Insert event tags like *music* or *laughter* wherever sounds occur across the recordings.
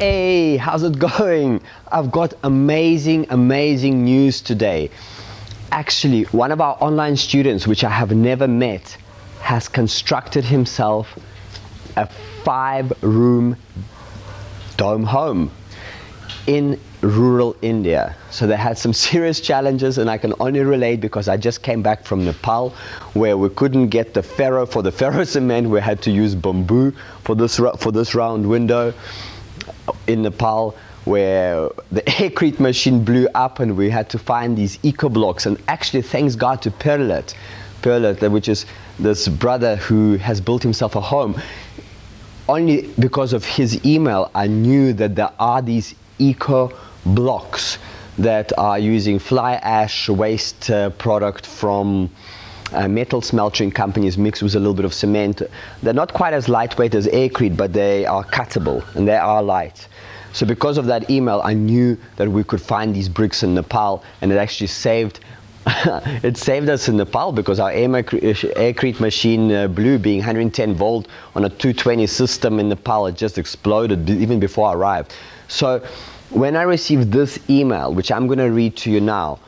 Hey, how's it going? I've got amazing, amazing news today. Actually, one of our online students, which I have never met, has constructed himself a five room dome home in rural India. So they had some *laughs* serious challenges and I can only relate because I just came back from Nepal where we couldn't get the ferro for the *laughs* ferro cement. We had to use bamboo for this, for this round window in Nepal where the *laughs* aircrete machine blew up and we had to find these eco blocks. And actually thanks God to Perlet, Perlet which is this brother who has built himself a home. Only because of his email I knew that there are these eco blocks that are using fly ash waste uh, product from uh, metal smelting companies mixed with a little bit of cement. They're not quite as lightweight as aircrete, but they are cuttable and they are light. So because of that email, I knew that we could find these bricks in Nepal and it actually saved *laughs* it saved us in Nepal because our aircrete machine uh, blew being 110 volt on a 220 system in Nepal. It just exploded even before I arrived. So when I received this email, which I'm going to read to you now,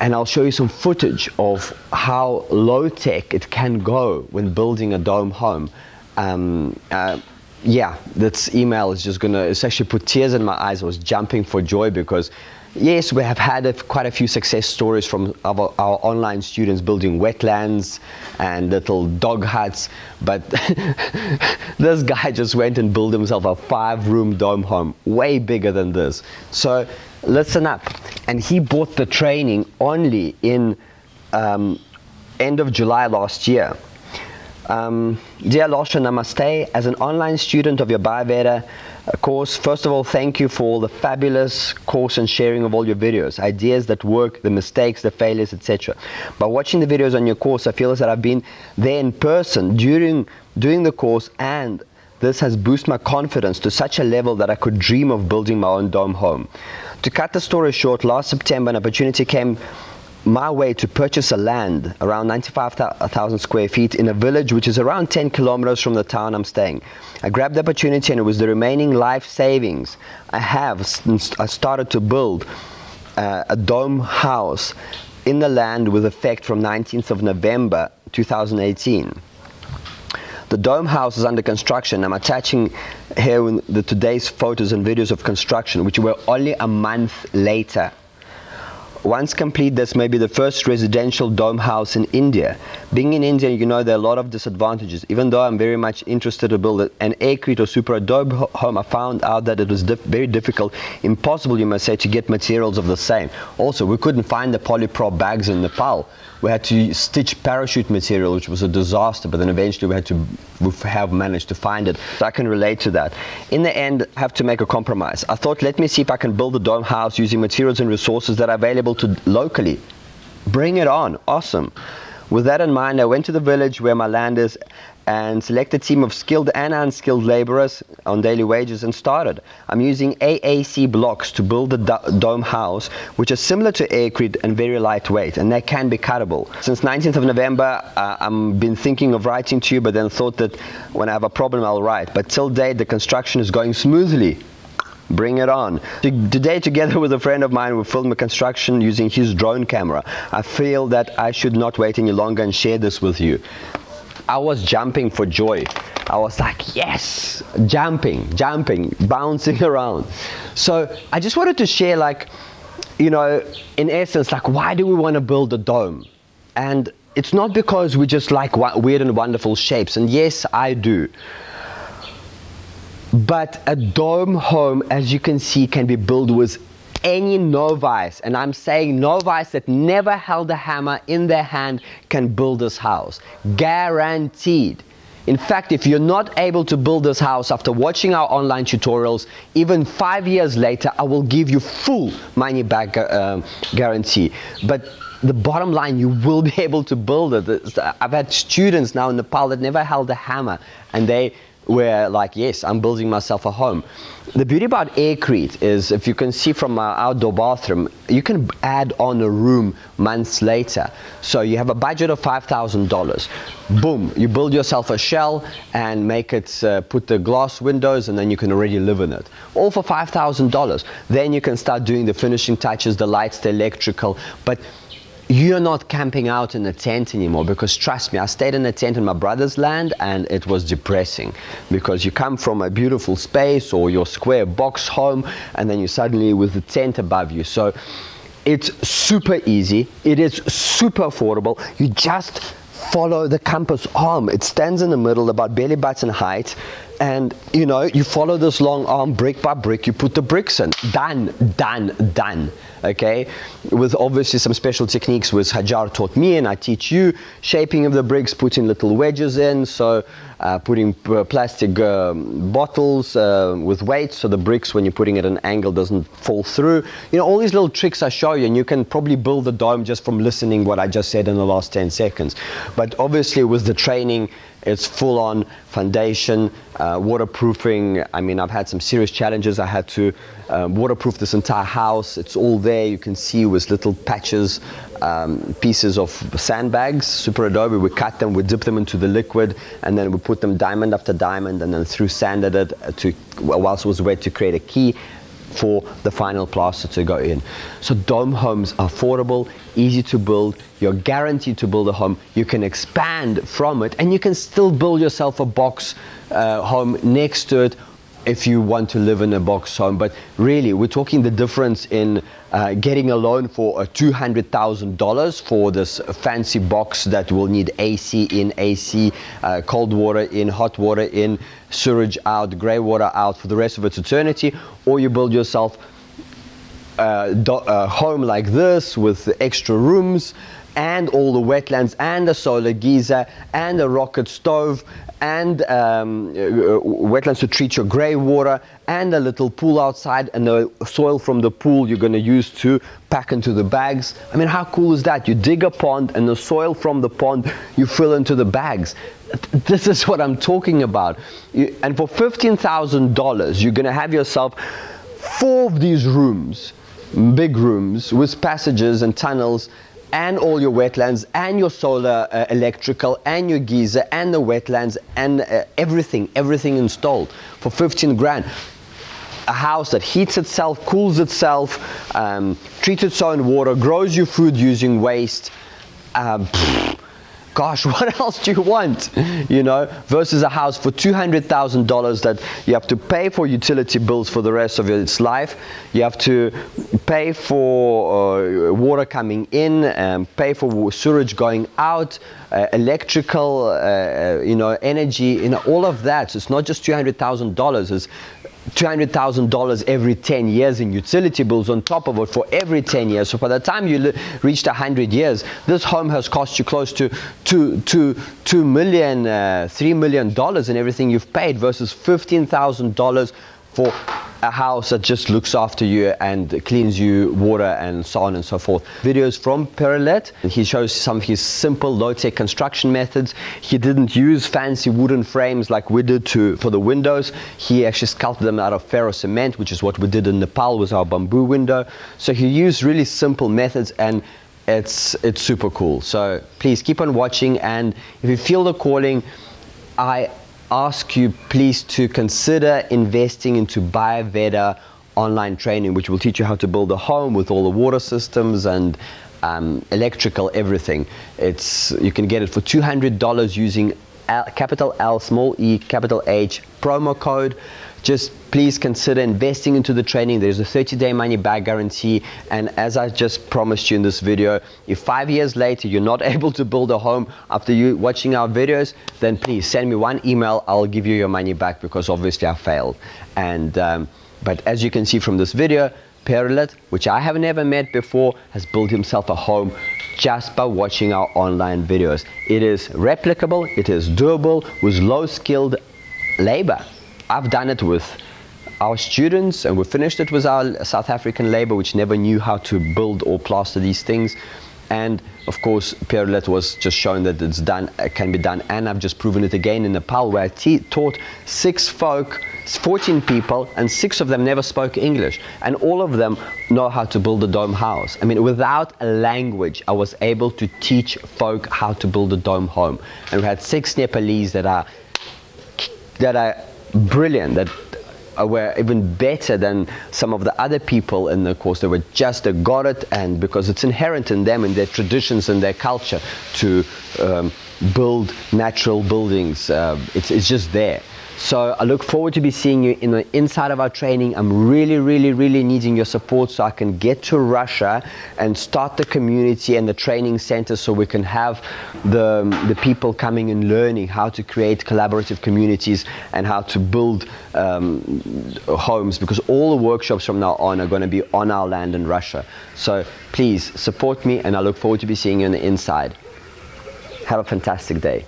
and I'll show you some footage of how low tech it can go when building a dome home. Um, uh, yeah, this email is just gonna, it's actually put tears in my eyes. I was jumping for joy because yes, we have had a, quite a few success stories from our, our, online students building wetlands and little dog huts, but *laughs* this guy just went and built himself a five room dome home, way bigger than this. So listen up. And he bought the training only in um, end of July last year. Um, dear Losha, Namaste. As an online student of your Bayurveda course, first of all, thank you for all the fabulous course and sharing of all your videos, ideas that work, the mistakes, the failures, etc. By watching the videos on your course, I feel as that I've been there in person during doing the course and this has boosted my confidence to such a level that I could dream of building my own dome home. To cut the story short, last September an opportunity came my way to purchase a land around 95,000 square feet in a village which is around 10 kilometers from the town I'm staying. I grabbed the opportunity and it was the remaining life savings I have since I started to build uh, a dome house in the land with effect from 19th of November 2018. The dome house is under construction. I'm attaching here the today's photos and videos of construction which were only a month later once complete, this may be the first residential dome house in India. Being in India, you know there are a lot of disadvantages. Even though I'm very much interested to build an aircrete or super dome home, I found out that it was very difficult, impossible you must say, to get materials of the same. Also, we couldn't find the polyprop bags in Nepal. We had to stitch parachute material, which was a disaster, but then eventually we had to we have managed to find it. So I can relate to that. In the end, I have to make a compromise. I thought, let me see if I can build a dome house using materials and resources that are available to locally. Bring it on, awesome. With that in mind, I went to the village where my land is and select a team of skilled and unskilled laborers on daily wages and started. I'm using AAC blocks to build the dome house, which is similar to aircrete and very lightweight, and they can be cuttable. Since 19th of November, uh, I've been thinking of writing to you, but then thought that when I have a problem, I'll write. But till date, the construction is going smoothly. Bring it on. Today, together with a friend of mine, we filmed the construction using his drone camera. I feel that I should not wait any longer and share this with you. I was jumping for joy. I was like, yes, jumping, jumping, bouncing *laughs* around. So I just wanted to share like, you know, in essence, like why do we want to build a dome? And it's not because we just like weird and wonderful shapes. And yes, I do. But a dome home, as you can see, can be built with any novice, and I'm saying novice that never held a hammer in their hand can build this house. Guaranteed. In fact, if you're not able to build this house after watching our online tutorials, even five years later, I will give you full money back uh, guarantee. But the bottom line, you will be *laughs* able to build it. I've had students now in Nepal that never held a hammer and they where like yes i'm building myself a home. The beauty about aircrete is if you can see from my outdoor bathroom you can add on a room months later. So you have a budget of $5000 boom you build yourself a shell and make it uh, put the glass windows and then you can already live in it. All for $5000 then you can start doing the finishing touches the lights the electrical. But you're not camping out in a tent anymore because trust me i stayed in a tent in my brother's land and it was depressing because you come from a beautiful space or your square box home and then you suddenly with the tent above you. So it's super easy. It is super affordable. You just follow the compass arm. It stands in the middle about belly button height and you know you follow this long arm brick by brick. You put the bricks in. Done done done okay? With obviously some special techniques which Hajar taught me and I teach you shaping of the bricks putting little wedges in so uh, putting plastic um, bottles uh, with weights so the bricks when you're putting it at an angle doesn't fall through. You know all these little tricks I show you and you can probably build the dome just from listening what I just said in the last 10 seconds. But obviously with the training it's full on foundation, uh, waterproofing. I mean, I've had some serious challenges. I had to um, waterproof this entire house. It's all there. You can see with little patches, um, pieces of sandbags, super adobe. We cut them, we dip them into the liquid, and then we put them diamond after diamond, and then through sanded it to whilst it was wet to create a key for the final plaster to go in. So dome homes are affordable, easy to build, you're guaranteed to build a home, you can expand from it and you can still build yourself a box uh, home next to it if you want to live in a box home. But really, we're talking the difference in uh, getting a loan for a $200,000 for this fancy box that will need AC in, AC, uh, cold water in, hot water in, sewage out, grey water out for the rest of its eternity, or you build yourself a, a home like this with extra rooms and all the wetlands and a solar geyser and a rocket stove and um, uh, wetlands to treat your grey water and a little pool outside and the soil from the pool you're going to use to pack into the bags. I mean, how cool is that? You dig a pond and the soil from the pond you fill into the bags. This is what I'm talking about. And for $15,000, you're going to have yourself four of these rooms, big rooms with passages and tunnels and all your wetlands and your solar uh, electrical and your geyser and the wetlands and uh, everything, everything installed for 15 grand. A house that heats itself, cools itself, um, treats its own water, grows your food using waste. Um, gosh, *laughs* what else do you want? You know, versus a house for $200,000 that you have to pay for utility bills for the rest of its life. You have to pay for uh, water coming in, um, pay for sewage going out, uh, electrical, uh, uh you know, energy, you know, all of that. So it's not just $200,000, it's $200,000 every 10 years in utility bills on top of it for every 10 years. So by the time you reached 100 years, this home has cost you close to two, two, two million, uh, $3 million in everything you've paid versus $15,000 for a house that just looks after you and cleans you water and so on and so forth. Videos from Perilet. He shows some of his simple low-tech construction methods. He didn't use fancy wooden frames like we did to for the windows. He actually sculpted them out of ferro cement, which is what we did in Nepal with our bamboo window. So he used really simple methods and it's it's super cool. So please keep on watching and if you feel the calling, I ask you please to consider investing into Buyaveda online training, which will teach you how to build a home with all the water systems and um, electrical everything. It's you can get it for $200 using L, capital L, small e, capital H promo code just please consider investing into the training. There's a 30-day money-back guarantee. And as I just promised you in this video, if five years later you're not *laughs* able to build a home after you watching our videos, then please send me one email. I'll give you your money back because obviously I failed. And um, but as you can see from this video, Perilet, which I have never met before, has built himself a home just by watching our online videos. It is replicable, it is doable with low skilled labor. I've done it with our students and we finished it with our South African labor which never knew how to build or plaster these things. And of course Pierre was just shown that it's done it can be done and I've just proven it again in Nepal where I taught six folk 14 people and six of them never spoke English. And all of them know how to build a dome house. I mean without a language I was able to teach folk how to build a dome home. And we had six Nepalese that are that are brilliant that were even better than some of the other people in the course. They were just they got it, and because it's inherent in them and their traditions and their culture to um, build natural buildings, uh, it's, it's just there. So I look forward to be seeing you in the inside of our training. I'm really, really, really needing your support so I can get to Russia and start the community and the training center so we can have the, the people coming and learning how to create collaborative communities and how to build um, homes because all the workshops from now on are going to be on our land in Russia. So please support me and I look forward to be seeing you on the inside. Have a fantastic day.